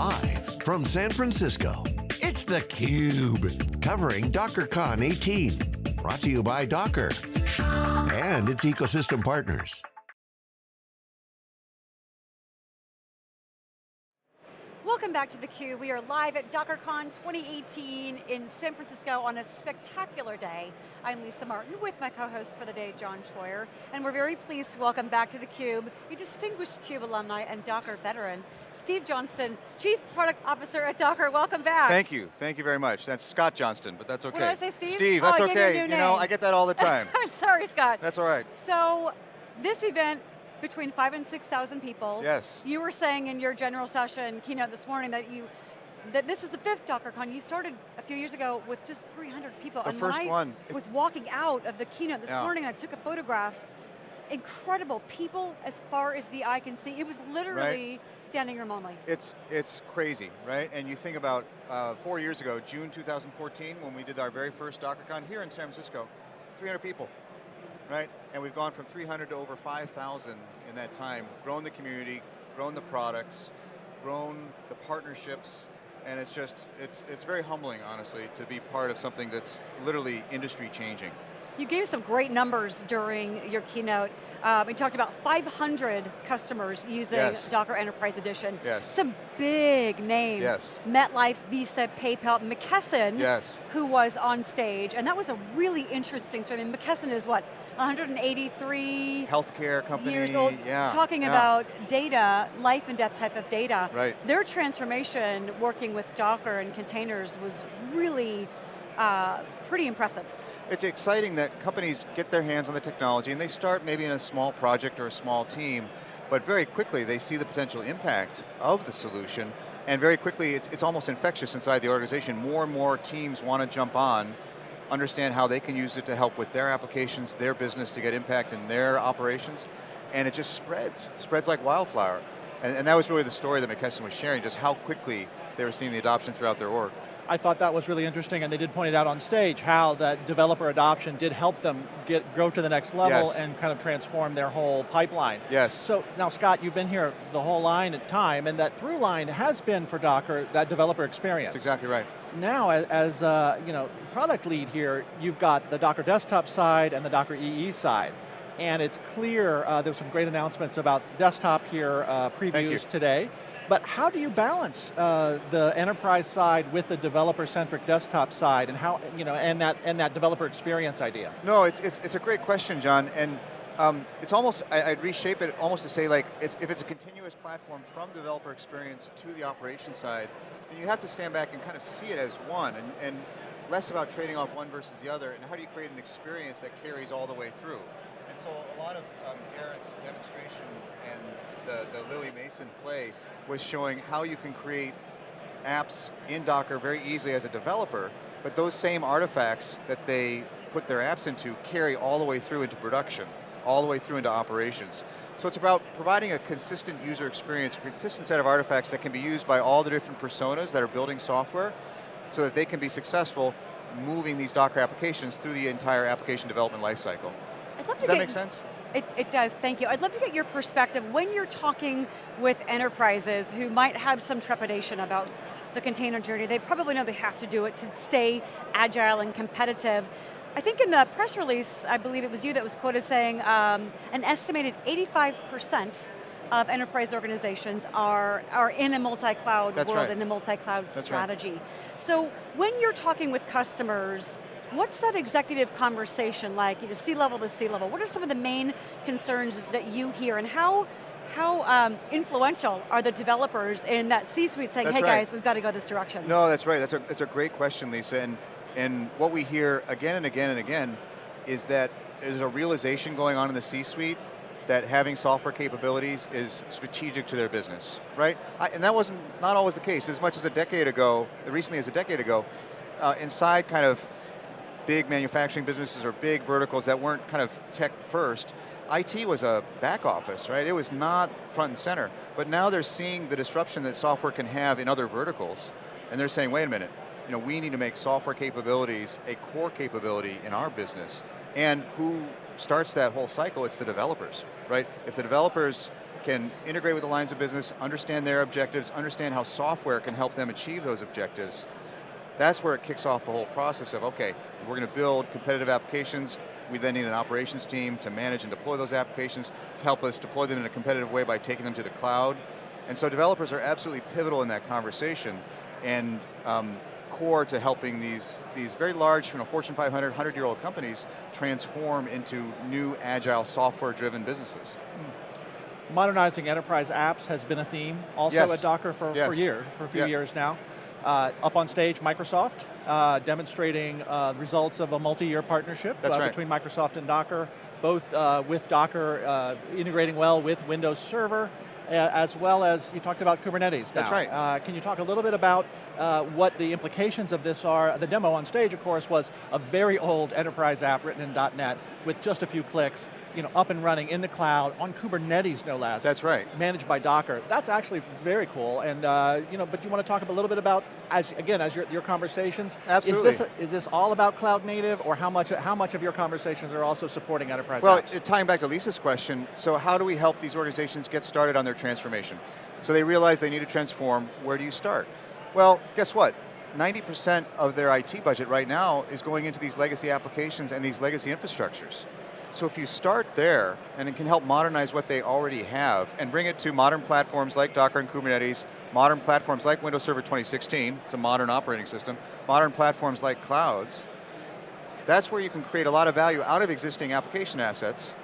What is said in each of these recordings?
Live from San Francisco, it's theCUBE. Covering DockerCon 18. Brought to you by Docker and its ecosystem partners. Welcome back to theCUBE. We are live at DockerCon 2018 in San Francisco on a spectacular day. I'm Lisa Martin with my co-host for the day, John Troyer, and we're very pleased to welcome back to theCUBE a distinguished CUBE alumni and Docker veteran, Steve Johnston, Chief Product Officer at Docker, welcome back. Thank you, thank you very much. That's Scott Johnston, but that's okay. What did I say, Steve? Steve, oh, that's I okay. You, you know, I get that all the time. I'm sorry, Scott. That's all right. So, this event between five and 6,000 people. Yes. You were saying in your general session keynote this morning that you that this is the fifth DockerCon. You started a few years ago with just 300 people. The and first I one. was walking out of the keynote this yeah. morning, I took a photograph. Incredible people as far as the eye can see. It was literally right. standing room only. It's it's crazy, right? And you think about uh, four years ago, June 2014, when we did our very first DockerCon here in San Francisco, 300 people, right? And we've gone from 300 to over 5,000 in that time, grown the community, grown the products, grown the partnerships, and it's just, it's, it's very humbling, honestly, to be part of something that's literally industry changing. You gave some great numbers during your keynote. Um, we talked about 500 customers using yes. Docker Enterprise Edition. Yes. Some big names. Yes. MetLife, Visa, PayPal, McKesson, yes. who was on stage, and that was a really interesting story. I mean, McKesson is what, 183 healthcare company, years old, yeah, talking yeah. about data, life and death type of data. Right. Their transformation working with Docker and containers was really uh, pretty impressive. It's exciting that companies get their hands on the technology and they start maybe in a small project or a small team, but very quickly they see the potential impact of the solution and very quickly it's, it's almost infectious inside the organization. More and more teams want to jump on, understand how they can use it to help with their applications, their business to get impact in their operations, and it just spreads, spreads like wildfire. And, and that was really the story that McKesson was sharing, just how quickly they were seeing the adoption throughout their org. I thought that was really interesting, and they did point it out on stage, how that developer adoption did help them get go to the next level yes. and kind of transform their whole pipeline. Yes. So now Scott, you've been here the whole line at time, and that through line has been for Docker, that developer experience. That's exactly right. Now, as uh, you know, product lead here, you've got the Docker desktop side and the Docker EE side. And it's clear, uh, there were some great announcements about desktop here, uh, previews today. But how do you balance uh, the enterprise side with the developer-centric desktop side, and how you know, and that and that developer experience idea? No, it's it's, it's a great question, John, and um, it's almost I, would reshape it almost to say like if, if it's a continuous platform from developer experience to the operation side, then you have to stand back and kind of see it as one, and, and less about trading off one versus the other, and how do you create an experience that carries all the way through. And so a lot of um, demonstration and the, the Lily Mason play was showing how you can create apps in Docker very easily as a developer, but those same artifacts that they put their apps into carry all the way through into production, all the way through into operations. So it's about providing a consistent user experience, a consistent set of artifacts that can be used by all the different personas that are building software so that they can be successful moving these Docker applications through the entire application development lifecycle. Does that make sense? It, it, does, thank you. I'd love to get your perspective when you're talking with enterprises who might have some trepidation about the container journey. They probably know they have to do it to stay agile and competitive. I think in the press release, I believe it was you that was quoted saying um, an estimated 85% of enterprise organizations are, are in a multi-cloud world, right. in a multi-cloud strategy. Right. So when you're talking with customers, What's that executive conversation like, you know, C-level to C-level? What are some of the main concerns that you hear and how, how um, influential are the developers in that C-suite saying, that's hey right. guys, we've got to go this direction? No, that's right, that's a, that's a great question, Lisa, and, and what we hear again and again and again is that there's a realization going on in the C-suite that having software capabilities is strategic to their business, right? I, and that wasn't, not always the case. As much as a decade ago, recently as a decade ago, uh, inside kind of big manufacturing businesses or big verticals that weren't kind of tech first, IT was a back office, right? It was not front and center. But now they're seeing the disruption that software can have in other verticals. And they're saying, wait a minute, you know, we need to make software capabilities a core capability in our business. And who starts that whole cycle? It's the developers, right? If the developers can integrate with the lines of business, understand their objectives, understand how software can help them achieve those objectives, that's where it kicks off the whole process of, okay, we're going to build competitive applications, we then need an operations team to manage and deploy those applications, to help us deploy them in a competitive way by taking them to the cloud. And so developers are absolutely pivotal in that conversation, and um, core to helping these, these very large, you know, Fortune 500, 100-year-old companies transform into new, agile, software-driven businesses. Modernizing enterprise apps has been a theme also yes. at Docker for, yes. for years, for a few years now. Uh, up on stage, Microsoft, uh, demonstrating uh, results of a multi-year partnership uh, right. between Microsoft and Docker, both uh, with Docker uh, integrating well with Windows Server, as well as you talked about Kubernetes now. That's right. can you talk a little bit about what the implications of this are? The demo on stage, of course, was a very old enterprise app written in .NET with just a few clicks, you know, up and running in the cloud, on Kubernetes no less. That's right. Managed by Docker. That's actually very cool, and uh, you know, but you want to talk a little bit about, as again, as your, your conversations. Absolutely. Is this, is this all about cloud native, or how much, how much of your conversations are also supporting enterprise well, apps? tying back to Lisa's question, so how do we help these organizations get started on their transformation? So they realize they need to transform, where do you start? Well, guess what? 90% of their IT budget right now is going into these legacy applications and these legacy infrastructures. So if you start there, and it can help modernize what they already have, and bring it to modern platforms like Docker and Kubernetes, modern platforms like Windows Server 2016, it's a modern operating system, modern platforms like clouds, that's where you can create a lot of value out of existing application assets,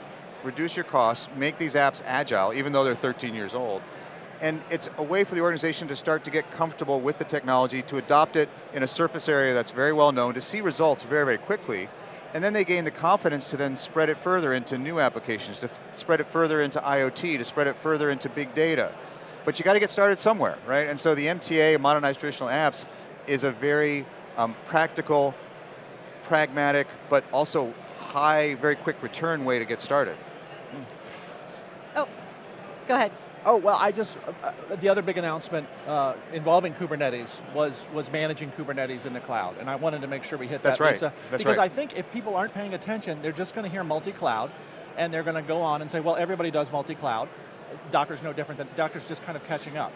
reduce your costs, make these apps agile, even though they're 13 years old, and it's a way for the organization to start to get comfortable with the technology, to adopt it in a surface area that's very well known, to see results very, very quickly, and then they gain the confidence to then spread it further into new applications, to spread it further into IoT, to spread it further into big data. But you got to get started somewhere, right? And so the MTA, Modernized Traditional Apps, is a very um, practical, pragmatic, but also high, very quick return way to get started. Oh, go ahead. Oh, well, I just, uh, uh, the other big announcement uh, involving Kubernetes was, was managing Kubernetes in the cloud, and I wanted to make sure we hit That's that, right. Lisa. That's because right. I think if people aren't paying attention, they're just going to hear multi-cloud, and they're going to go on and say, well, everybody does multi-cloud. Docker's no different than, Docker's just kind of catching up.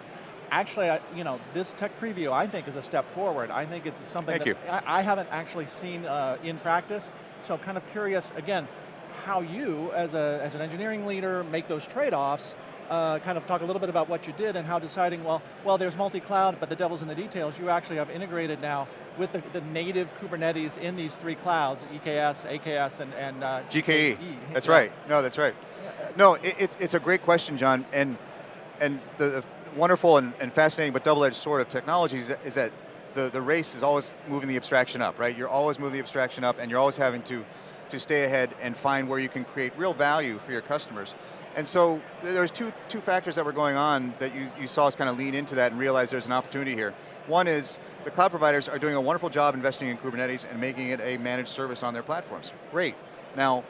Actually, I, you know, this tech preview I think is a step forward. I think it's something Thank that I, I, haven't actually seen uh, in practice, so I'm kind of curious, again, how you, as, a, as an engineering leader, make those trade-offs uh, kind of talk a little bit about what you did and how deciding, well, well there's multi-cloud, but the devil's in the details. You actually have integrated now with the, the native Kubernetes in these three clouds, EKS, AKS, and, and uh, GKE. That's yeah. right. No, that's right. No, it, it's, it's a great question, John, and, and the, the wonderful and, and, fascinating but double-edged sword of technology is that, is that the, the race is always moving the abstraction up, right? You're always moving the abstraction up and you're always having to, to stay ahead and find where you can create real value for your customers. And so there's two, two factors that were going on that you, you saw us kind of lean into that and realize there's an opportunity here. One is the cloud providers are doing a wonderful job investing in Kubernetes and making it a managed service on their platforms. Great. Now,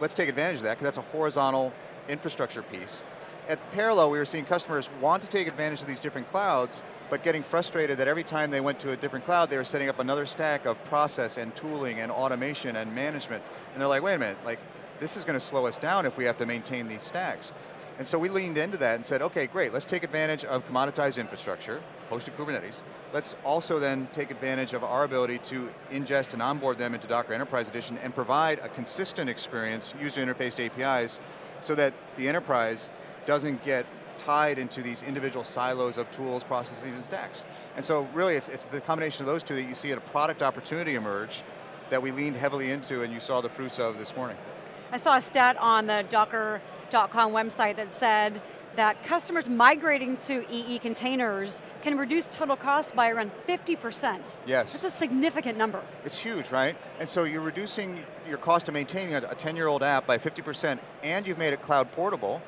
let's take advantage of that because that's a horizontal infrastructure piece. At parallel, we were seeing customers want to take advantage of these different clouds, but getting frustrated that every time they went to a different cloud, they were setting up another stack of process and tooling and automation and management. And they're like, wait a minute, like this is going to slow us down if we have to maintain these stacks. And so we leaned into that and said, okay, great, let's take advantage of commoditized infrastructure, hosted Kubernetes. Let's also then take advantage of our ability to ingest and onboard them into Docker Enterprise Edition and provide a consistent experience, user interfaced APIs, so that the enterprise doesn't get tied into these individual silos of tools, processes, and stacks. And so really it's, it's the combination of those two that you see a product opportunity emerge that we leaned heavily into and you saw the fruits of this morning. I saw a stat on the docker.com website that said that customers migrating to EE containers can reduce total cost by around 50%. Yes. That's a significant number. It's huge, right? And so you're reducing your cost of maintaining a 10-year-old app by 50%, and you've made it cloud portable,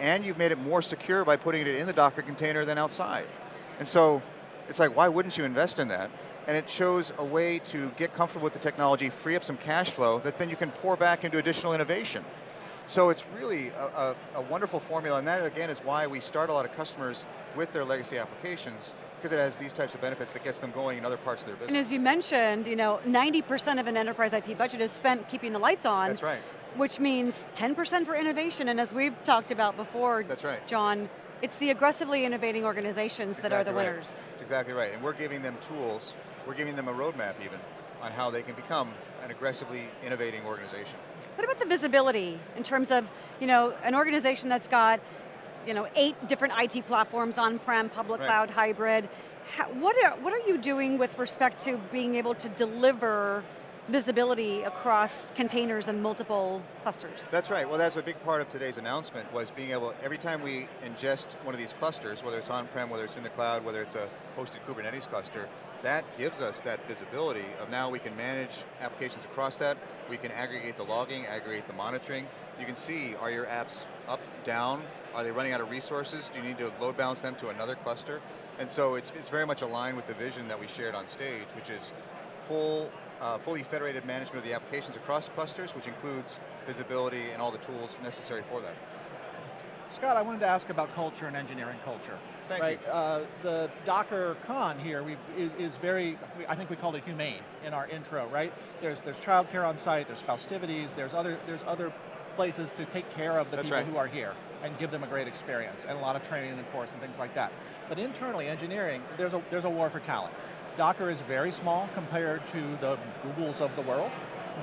and you've made it more secure by putting it in the Docker container than outside. And so, it's like, why wouldn't you invest in that? And it shows a way to get comfortable with the technology, free up some cash flow that then you can pour back into additional innovation. So it's really a, a, a, wonderful formula, and that again is why we start a lot of customers with their legacy applications, because it has these types of benefits that gets them going in other parts of their business. And as you mentioned, you know, 90% of an enterprise IT budget is spent keeping the lights on. That's right. which means 10% for innovation, and as we've talked about before, That's right. John, it's the aggressively innovating organizations that are the right. winners. That's exactly right, and we're giving them tools, we're giving them a roadmap even, on how they can become an aggressively innovating organization. What about the visibility in terms of, you know, an organization that's got, you know, eight different IT platforms on-prem, public Right. cloud, hybrid. How, what, are, what are you doing with respect to being able to deliver visibility across containers and multiple clusters? That's right, well that's a big part of today's announcement was being able, every time we ingest one of these clusters, whether it's on-prem, whether it's in the cloud, whether it's a hosted Kubernetes cluster, that gives us that visibility of now we can manage applications across that, we can aggregate the logging, aggregate the monitoring, you can see, are your apps up, down, are they running out of resources, do you need to load balance them to another cluster? And so it's, it's very much aligned with the vision that we shared on stage, which is full, uh, fully federated management of the applications across clusters, which includes visibility and all the tools necessary for that. Scott, I wanted to ask about culture and engineering culture. Thank right? you. Uh, the Docker Con here we, is, is very, I think we called it humane in our intro, right? There's there's childcare on site, there's festivities, there's other there's other places to take care of the That's people right. who are here and give them a great experience and a lot of training and course and things like that. But internally, engineering, there's a there's a war for talent. Docker is very small compared to the Googles of the world,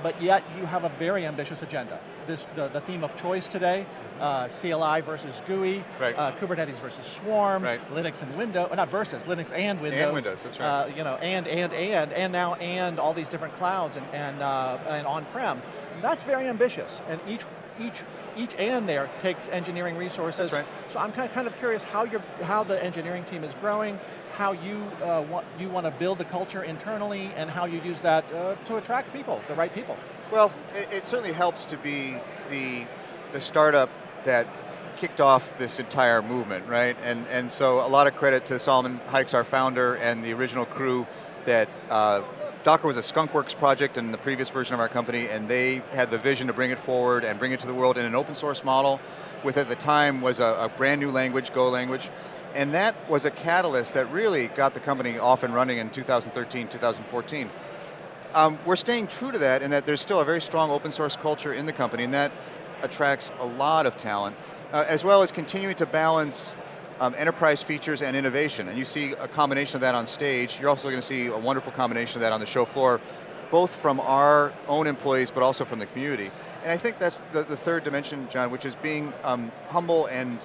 but yet you have a very ambitious agenda. This the, the theme of choice today, uh, CLI versus GUI, Right. uh, Kubernetes versus Swarm, Right. Linux and Windows, not versus, Linux and Windows. Windows, that's right. Uh, you know, and, and, and, and now and all these different clouds and, and, uh, and on-prem. That's very ambitious, and each, each, each and there takes engineering resources. That's right. So I'm kind of, kind of curious how, you're, how the engineering team is growing, how you, uh, want, you want to build the culture internally, and how you use that uh, to attract people, the right people. Well, it, it certainly helps to be the, the startup that kicked off this entire movement, right? And, and so a lot of credit to Solomon Hykes, our founder, and the original crew that uh, Docker was a skunkworks project in the previous version of our company, and they had the vision to bring it forward and bring it to the world in an open source model, with at the time was a, a brand new language, Go language, and that was a catalyst that really got the company off and running in 2013, 2014. Um, we're staying true to that in that there's still a very strong open source culture in the company and that attracts a lot of talent, uh, as well as continuing to balance um, enterprise features and innovation. And you see a combination of that on stage. You're also going to see a wonderful combination of that on the show floor, both from our own employees, but also from the community. And I think that's the, the third dimension, John, which is being um, humble and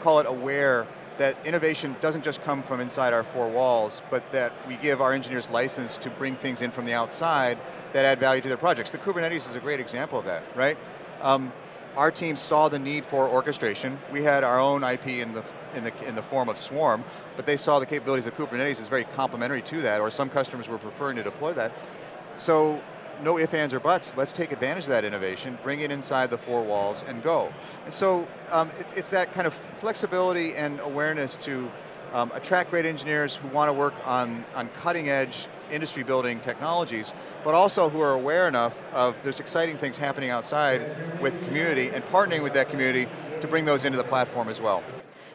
call it aware that innovation doesn't just come from inside our four walls, but that we give our engineers license to bring things in from the outside that add value to their projects. The Kubernetes is a great example of that, right? Um, our team saw the need for orchestration. We had our own IP in the, in, the, in the form of Swarm, but they saw the capabilities of Kubernetes as very complementary to that, or some customers were preferring to deploy that. So no ifs, ands, or buts, let's take advantage of that innovation, bring it inside the four walls and go. And so um, it's, it's that kind of flexibility and awareness to um, attract great engineers who want to work on, on cutting edge industry building technologies, but also who are aware enough of there's exciting things happening outside with community and partnering with that community to bring those into the platform as well.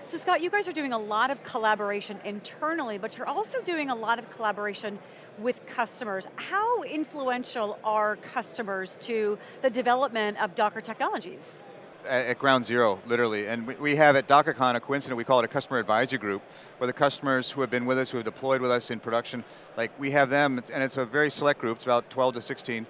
So Scott, you guys are doing a lot of collaboration internally, but you're also doing a lot of collaboration with customers. How influential are customers to the development of Docker technologies? At, ground zero, literally. And we, we have at DockerCon a coincident, we call it a customer advisory group, where the customers who have been with us, who have deployed with us in production, like we have them, and it's a very select group, it's about 12 to 16,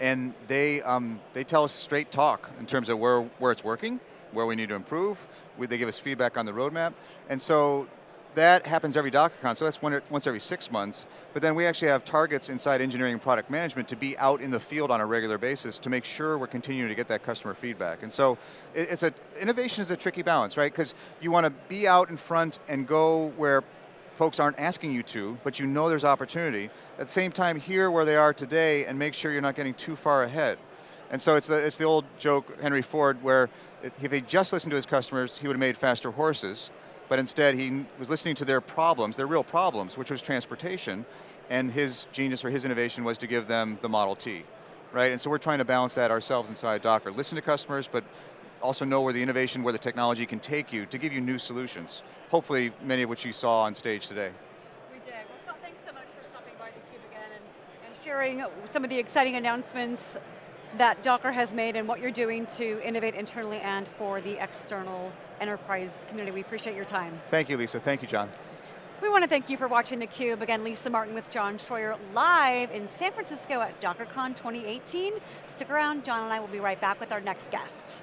and they, um, they tell us straight talk in terms of where, where it's working, where we need to improve, we, they give us feedback on the roadmap, and so that happens every DockerCon, so that's once every six months, but then we actually have targets inside engineering and product management to be out in the field on a regular basis to make sure we're continuing to get that customer feedback. And so it's a, innovation is a tricky balance, right? Because you want to be out in front and go where folks aren't asking you to, but you know there's opportunity. At the same time, hear where they are today and make sure you're not getting too far ahead. And so it's the, it's the old joke, Henry Ford, where if he just listened to his customers, he would have made faster horses but instead he was listening to their problems, their real problems, which was transportation, and his genius or his innovation was to give them the Model T, right? And so we're trying to balance that ourselves inside Docker. Listen to customers, but also know where the innovation, where the technology can take you to give you new solutions. Hopefully many of which you saw on stage today. We did. Well, Scott, thanks so much for stopping by theCUBE again and, and sharing some of the exciting announcements that Docker has made and what you're doing to innovate internally and for the external enterprise community. We appreciate your time. Thank you, Lisa. Thank you, John. We want to thank you for watching theCUBE. Again, Lisa Martin with John Troyer live in San Francisco at DockerCon 2018. Stick around, John and I will be right back with our next guest.